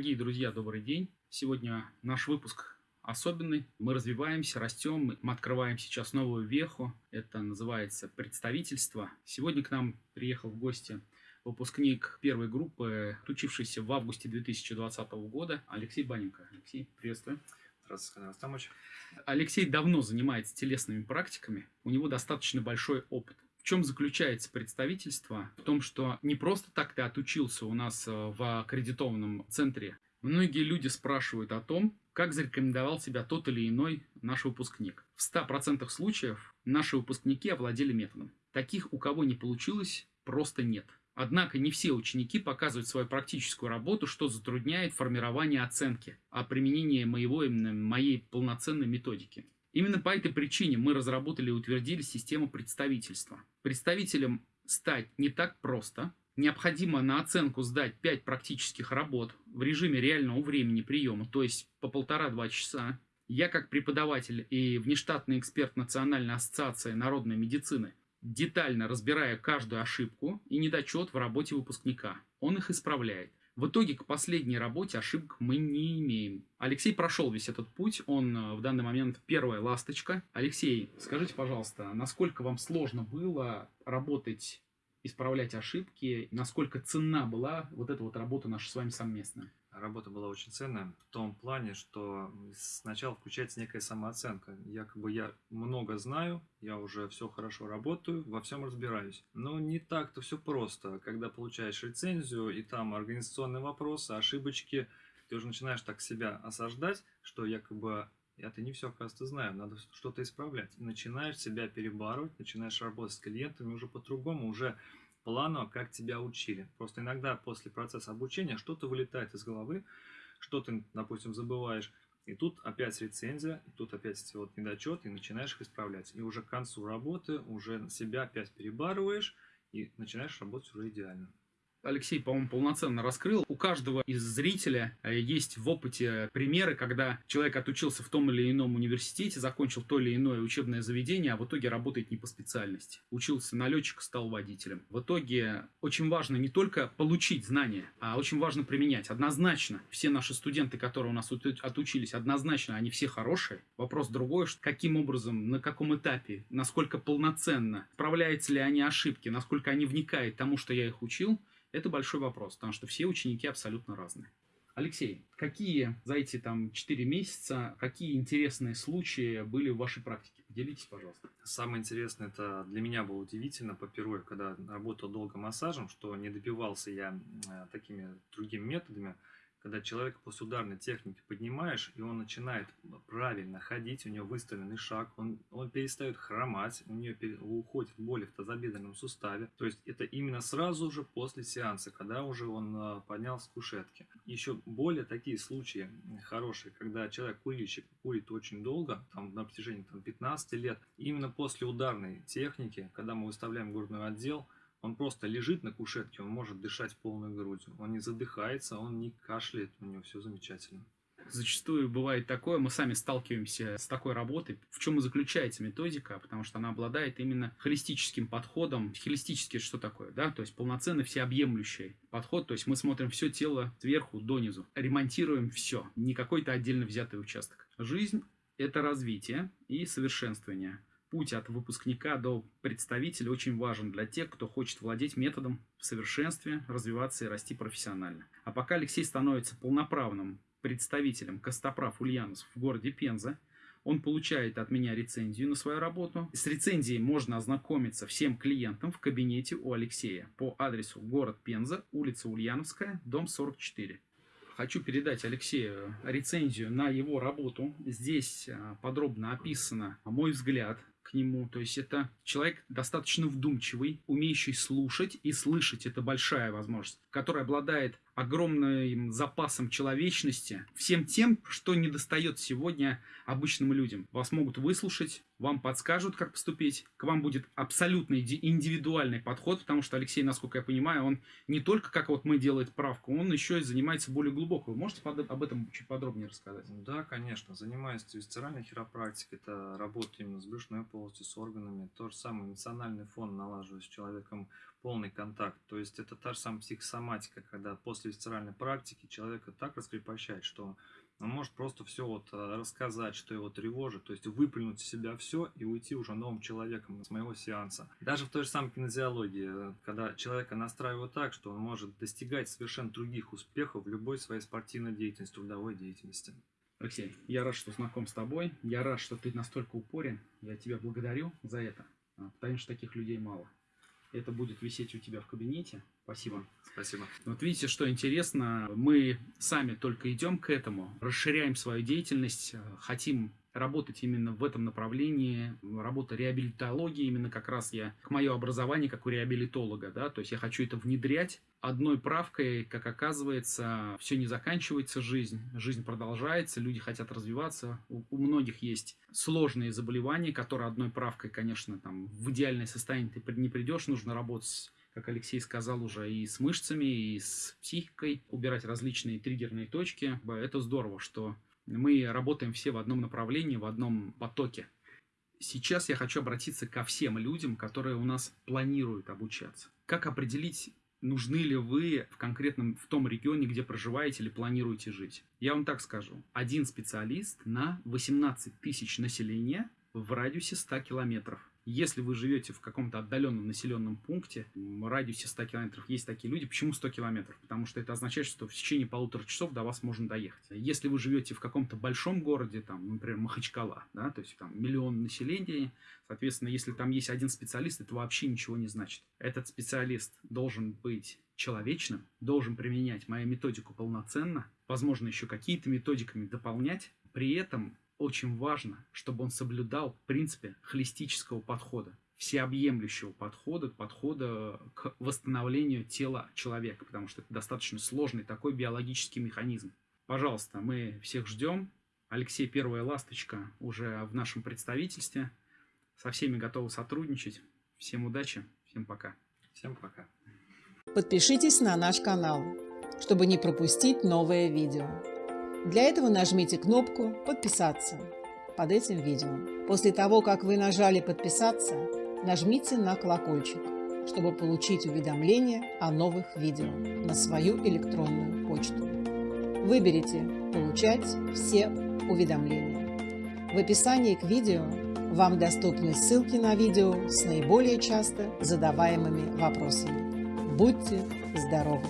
Дорогие друзья, добрый день. Сегодня наш выпуск особенный. Мы развиваемся, растем, мы открываем сейчас новую веху. Это называется представительство. Сегодня к нам приехал в гости выпускник первой группы, учившийся в августе 2020 года, Алексей Баненко. Алексей, приветствую. Здравствуйте, Растамович. Алексей давно занимается телесными практиками. У него достаточно большой опыт. В чем заключается представительство? В том, что не просто так ты отучился у нас э, в аккредитованном центре. Многие люди спрашивают о том, как зарекомендовал себя тот или иной наш выпускник. В 100% случаев наши выпускники овладели методом. Таких, у кого не получилось, просто нет. Однако не все ученики показывают свою практическую работу, что затрудняет формирование оценки о применении моего, именно моей полноценной методики. Именно по этой причине мы разработали и утвердили систему представительства. Представителем стать не так просто. Необходимо на оценку сдать 5 практических работ в режиме реального времени приема, то есть по полтора-два часа. Я как преподаватель и внештатный эксперт Национальной ассоциации народной медицины детально разбираю каждую ошибку и недочет в работе выпускника. Он их исправляет. В итоге к последней работе ошибок мы не имеем. Алексей прошел весь этот путь, он э, в данный момент первая ласточка. Алексей, скажите, пожалуйста, насколько вам сложно было работать, исправлять ошибки, насколько ценна была вот эта вот работа наша с вами совместная? Работа была очень ценная в том плане, что сначала включается некая самооценка. Якобы я много знаю, я уже все хорошо работаю, во всем разбираюсь. Но не так-то все просто. Когда получаешь рецензию, и там организационные вопросы, ошибочки, ты уже начинаешь так себя осаждать, что якобы я-то не все, оказывается, знаю, надо что-то исправлять. Начинаешь себя перебарывать, начинаешь работать с клиентами уже по-другому, уже планово, как тебя учили. Просто иногда после процесса обучения что-то вылетает из головы, что ты, допустим, забываешь, и тут опять рецензия, и тут опять вот недочеты, и начинаешь их исправлять. И уже к концу работы уже себя опять перебарываешь, и начинаешь работать уже идеально. Алексей, по-моему, полноценно раскрыл. У каждого из зрителя э, есть в опыте примеры, когда человек отучился в том или ином университете, закончил то или иное учебное заведение, а в итоге работает не по специальности. Учился на летчика, стал водителем. В итоге очень важно не только получить знания, а очень важно применять. Однозначно, все наши студенты, которые у нас отучились, однозначно они все хорошие. Вопрос другой, каким образом, на каком этапе, насколько полноценно, справляются ли они ошибки, насколько они вникают тому, что я их учил, это большой вопрос, потому что все ученики абсолютно разные. Алексей, какие за эти там 4 месяца, какие интересные случаи были в вашей практике? Поделитесь, пожалуйста. Самое интересное, это для меня было удивительно по первой, когда работал долго массажем, что не добивался я э, такими другими методами, когда человека после ударной техники поднимаешь, и он начинает правильно ходить, у него выставленный шаг, он, он перестает хромать, у него уходит боли в тазобедренном суставе. То есть это именно сразу же после сеанса, когда уже он а, поднялся с кушетки. Еще более такие случаи хорошие, когда человек курильщик курит очень долго, там на протяжении там, 15 лет, именно после ударной техники, когда мы выставляем грудной отдел, он просто лежит на кушетке, он может дышать полной грудью. Он не задыхается, он не кашляет, у него все замечательно. Зачастую бывает такое, мы сами сталкиваемся с такой работой. В чем и заключается методика, потому что она обладает именно холистическим подходом. Холистический что такое? Да? То есть полноценный всеобъемлющий подход. То есть мы смотрим все тело сверху донизу. Ремонтируем все. Не какой-то отдельно взятый участок. Жизнь – это развитие и совершенствование путь от выпускника до представителя очень важен для тех, кто хочет владеть методом в совершенстве, развиваться и расти профессионально. А пока Алексей становится полноправным представителем Костоправ Ульянов в городе Пенза, он получает от меня рецензию на свою работу. С рецензией можно ознакомиться всем клиентам в кабинете у Алексея по адресу город Пенза, улица Ульяновская, дом 44 хочу передать Алексею рецензию на его работу. Здесь а, подробно описано мой взгляд нему. То есть это человек достаточно вдумчивый, умеющий слушать и слышать. Это большая возможность, который обладает огромным запасом человечности, всем тем, что не достает сегодня обычным людям. Вас могут выслушать, вам подскажут, как поступить, к вам будет абсолютно индивидуальный подход, потому что Алексей, насколько я понимаю, он не только, как вот мы делает правку, он еще и занимается более глубоко. Вы можете об этом чуть подробнее рассказать? Да, конечно. Занимаюсь висцеральной хиропрактикой, это работа именно с брюшной полостью, с органами. То же самое эмоциональный фон налаживаю с человеком, полный контакт. То есть это та же самая психосоматика, когда после висцеральной практики человека так раскрепощает, что он может просто все вот э, рассказать, что его тревожит, то есть выплюнуть из себя все и уйти уже новым человеком с моего сеанса. Даже в той же самой кинезиологии, э, когда человека настраивают так, что он может достигать совершенно других успехов в любой своей спортивной деятельности, трудовой деятельности. Алексей, я рад, что знаком с тобой. Я рад, что ты настолько упорен. Я тебя благодарю за это, а, потому что таких людей мало. Это будет висеть у тебя в кабинете. Спасибо. Спасибо. Вот видите, что интересно, мы сами только идем к этому, расширяем свою деятельность, хотим работать именно в этом направлении, работа реабилитологии, именно как раз я, к мое образование как у реабилитолога, да, то есть я хочу это внедрять. Одной правкой, как оказывается, все не заканчивается жизнь, жизнь продолжается, люди хотят развиваться, у, у многих есть сложные заболевания, которые одной правкой, конечно, там в идеальное состояние ты не придешь, нужно работать как Алексей сказал уже, и с мышцами, и с психикой, убирать различные триггерные точки. Это здорово, что мы работаем все в одном направлении, в одном потоке. Сейчас я хочу обратиться ко всем людям, которые у нас планируют обучаться. Как определить, нужны ли вы в конкретном, в том регионе, где проживаете или планируете жить? Я вам так скажу. Один специалист на 18 тысяч населения в радиусе 100 километров. Если вы живете в каком-то отдаленном населенном пункте, в радиусе 100 километров есть такие люди. Почему 100 километров? Потому что это означает, что в течение полутора часов до вас можно доехать. Если вы живете в каком-то большом городе, там, например, Махачкала, да, то есть там миллион населения, соответственно, если там есть один специалист, это вообще ничего не значит. Этот специалист должен быть человечным, должен применять мою методику полноценно, возможно, еще какие-то методиками дополнять, при этом очень важно, чтобы он соблюдал принципы холистического подхода, всеобъемлющего подхода, подхода к восстановлению тела человека, потому что это достаточно сложный такой биологический механизм. Пожалуйста, мы всех ждем. Алексей Первая Ласточка уже в нашем представительстве. Со всеми готовы сотрудничать. Всем удачи, всем пока. Всем пока. Подпишитесь на наш канал, чтобы не пропустить новое видео. Для этого нажмите кнопку «Подписаться» под этим видео. После того, как вы нажали «Подписаться», нажмите на колокольчик, чтобы получить уведомления о новых видео на свою электронную почту. Выберите «Получать все уведомления». В описании к видео вам доступны ссылки на видео с наиболее часто задаваемыми вопросами. Будьте здоровы!